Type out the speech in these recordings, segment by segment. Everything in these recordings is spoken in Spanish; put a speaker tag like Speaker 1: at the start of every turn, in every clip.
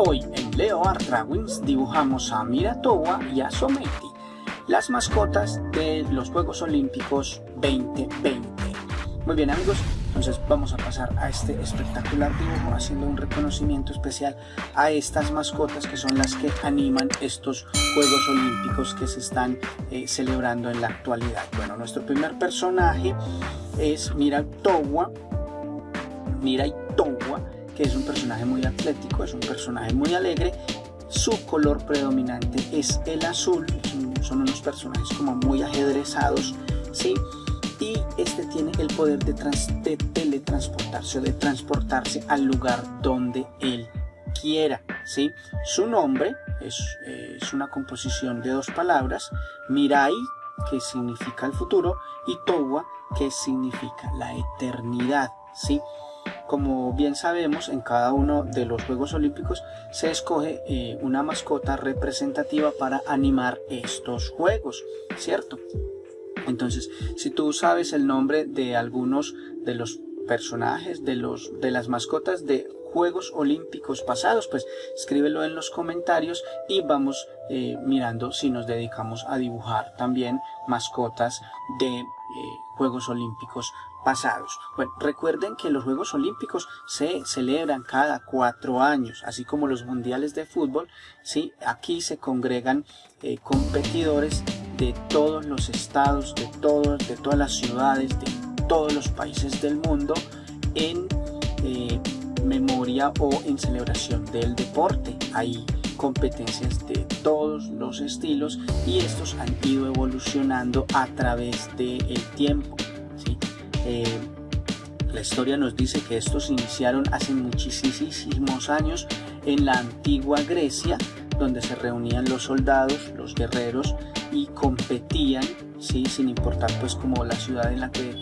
Speaker 1: Hoy en Leo Art Drawings dibujamos a Miratowa y a Someiti, las mascotas de los Juegos Olímpicos 2020. Muy bien amigos, entonces vamos a pasar a este espectacular dibujo haciendo un reconocimiento especial a estas mascotas que son las que animan estos Juegos Olímpicos que se están eh, celebrando en la actualidad. Bueno, nuestro primer personaje es Miratowa, Mirai Towa, que es un personaje muy atlético, es un personaje muy alegre. Su color predominante es el azul, son unos personajes como muy ajedrezados, ¿sí? Y este tiene el poder de, teletransportarse o de transportarse al lugar donde él quiera, ¿sí? Su nombre es, es una composición de dos palabras, Mirai, que significa el futuro, y Towa, que significa la eternidad, ¿sí? Como bien sabemos, en cada uno de los Juegos Olímpicos se escoge eh, una mascota representativa para animar estos Juegos, ¿cierto? Entonces, si tú sabes el nombre de algunos de los personajes, de, los, de las mascotas de Juegos Olímpicos pasados, pues escríbelo en los comentarios y vamos eh, mirando si nos dedicamos a dibujar también mascotas de eh, Juegos Olímpicos pasados. Bueno, recuerden que los Juegos Olímpicos se celebran cada cuatro años, así como los mundiales de fútbol. ¿sí? Aquí se congregan eh, competidores de todos los estados, de, todos, de todas las ciudades, de todos los países del mundo en eh, memoria o en celebración del deporte. Hay competencias de todos los estilos y estos han ido evolucionando a través del tiempo. Eh, la historia nos dice que estos iniciaron hace muchísimos años en la antigua Grecia, donde se reunían los soldados, los guerreros y competían, ¿sí? sin importar pues como la ciudad en la que,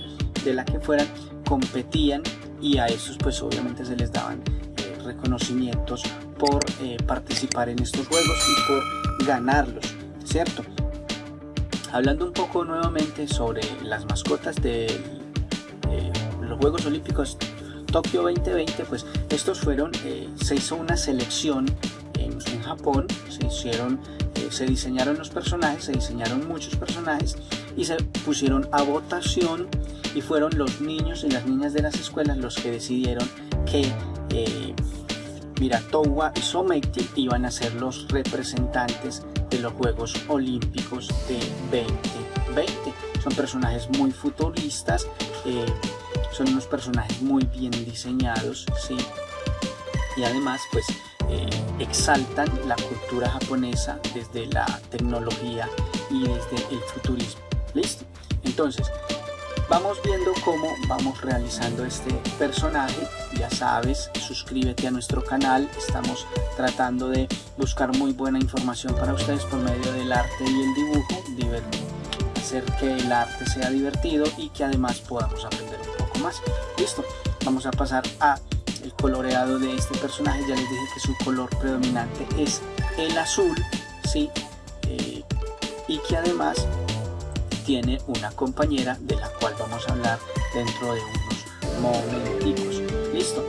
Speaker 1: de la que fueran, competían y a estos pues obviamente se les daban eh, reconocimientos por eh, participar en estos juegos y por ganarlos, ¿cierto? Hablando un poco nuevamente sobre las mascotas del los Juegos Olímpicos Tokio 2020, pues estos fueron, eh, se hizo una selección en, Japón, se hicieron, eh, se diseñaron los personajes, se diseñaron muchos personajes y se pusieron a votación y fueron los niños y las niñas de las escuelas los que decidieron que eh, Miratowa y Someiti iban a ser los representantes de los Juegos Olímpicos de 2020. Son personajes muy futuristas, son unos personajes muy bien diseñados, ¿sí? Y además, pues, eh, exaltan la cultura japonesa desde la tecnología y desde el futurismo. ¿Listo? Entonces, vamos viendo cómo vamos realizando este personaje. Ya sabes, suscríbete a nuestro canal. Estamos tratando de buscar muy buena información para ustedes por medio del arte y el dibujo. Hacer que el arte sea divertido y que además podamos aprender Listo, vamos a pasar a el coloreado de este personaje. Ya les dije que su color predominante es el azul, ¿sí? Eh, y que además tiene una compañera de la cual vamos a hablar dentro de unos momenticos. Listo,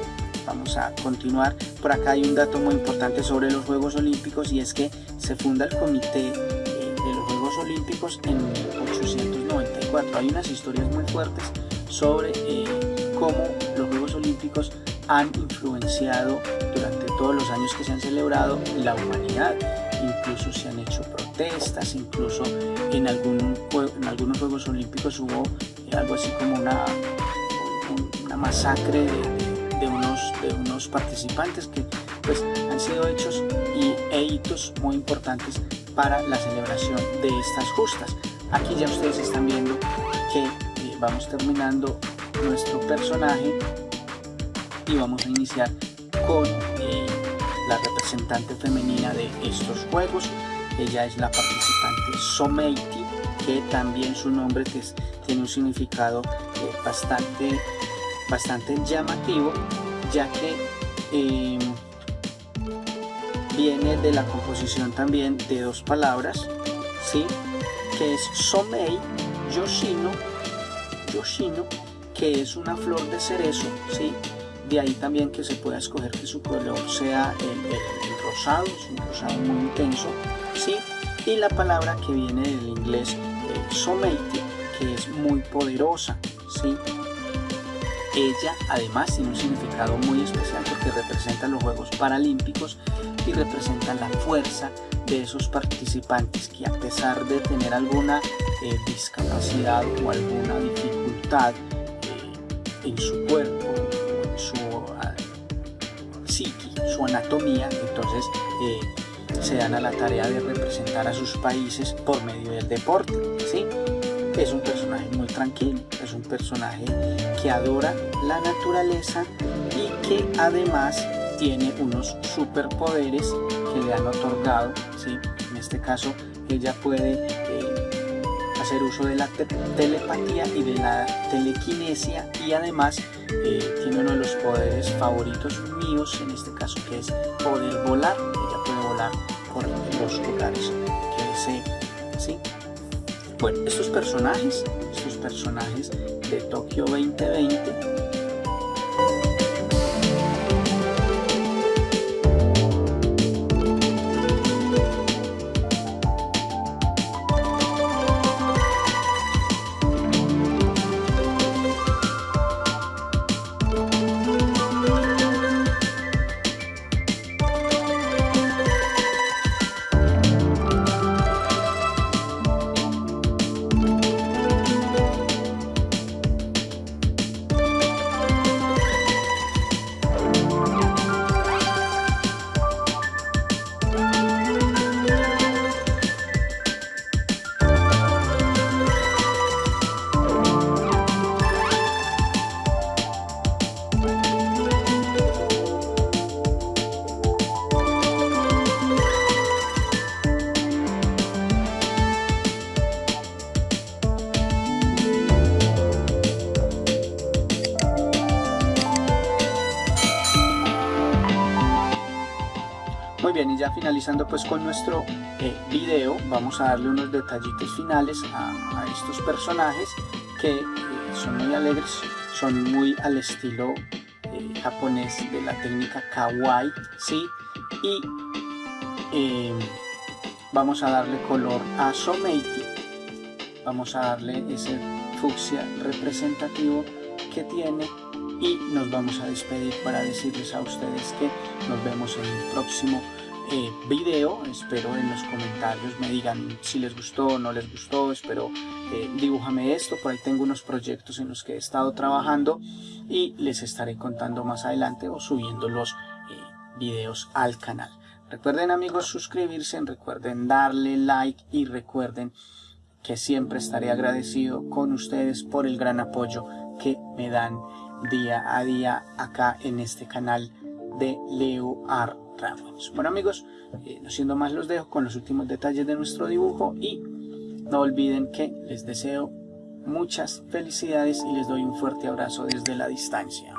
Speaker 1: vamos a continuar. Por acá hay un dato muy importante sobre los Juegos Olímpicos y es que se funda el comité eh, de los Juegos Olímpicos en 1894. Hay unas historias muy fuertes sobre eh, cómo los Juegos Olímpicos han influenciado durante todos los años que se han celebrado la humanidad. Incluso se han hecho protestas, incluso en, algún, en algunos Juegos Olímpicos hubo eh, algo así como una, una masacre de, unos, de unos participantes que pues, han sido hechos y e hitos muy importantes para la celebración de estas justas. Aquí ya ustedes están viendo que vamos terminando nuestro personaje y vamos a iniciar con eh, la representante femenina de estos juegos ella es la participante Someiti que también su nombre tiene un significado eh, bastante bastante llamativo ya que em, viene de la composición también de dos palabras ¿sí? que es Somei Yoshino yoshino, que es una flor de cerezo, ¿sí? De ahí también que se pueda escoger que su color sea el, rosado, es un rosado muy intenso, ¿sí? Y la palabra que viene del inglés eh, que es muy poderosa, ¿sí? Ella además tiene un significado muy especial porque representa los Juegos Paralímpicos y representa la fuerza de esos participantes que a pesar de tener alguna eh, discapacidad o alguna dificultad eh, en su cuerpo, en su uh, su anatomía, entonces eh, se dan a la tarea de representar a sus países por medio del deporte. ¿sí? Es un personaje muy tranquilo, es un personaje que adora la naturaleza y que además tiene unos superpoderes que le han otorgado, ¿sí? en este caso ella puede eh, hacer uso de la telepatía y de la telequinesia y además eh, tiene uno de los poderes favoritos míos en este caso que es poder volar, ella puede volar por los lugares que desee. ¿sí? Bueno, estos personajes, estos personajes de Tokio 2020 bien, y ya finalizando pues con nuestro eh, video, vamos a darle unos detallitos finales a, estos personajes que eh, son muy alegres, son muy al estilo eh, japonés de la técnica kawaii, ¿sí? Y vamos a darle color a Someiti, vamos a darle ese fucsia representativo que tiene y nos vamos a despedir para decirles a ustedes que nos vemos en el próximo eh, video. Espero en los comentarios me digan si les gustó o no les gustó. Espero eh, dibújame esto. Por ahí tengo unos proyectos en los que he estado trabajando y les estaré contando más adelante o subiendo los eh, videos al canal. Recuerden amigos suscribirse, recuerden darle like y recuerden que siempre estaré agradecido con ustedes por el gran apoyo que me dan día a día acá en este canal de Leo Art bueno amigos, eh, no siendo más los dejo con los últimos detalles de nuestro dibujo y no olviden que les deseo muchas felicidades y les doy un fuerte abrazo desde la distancia.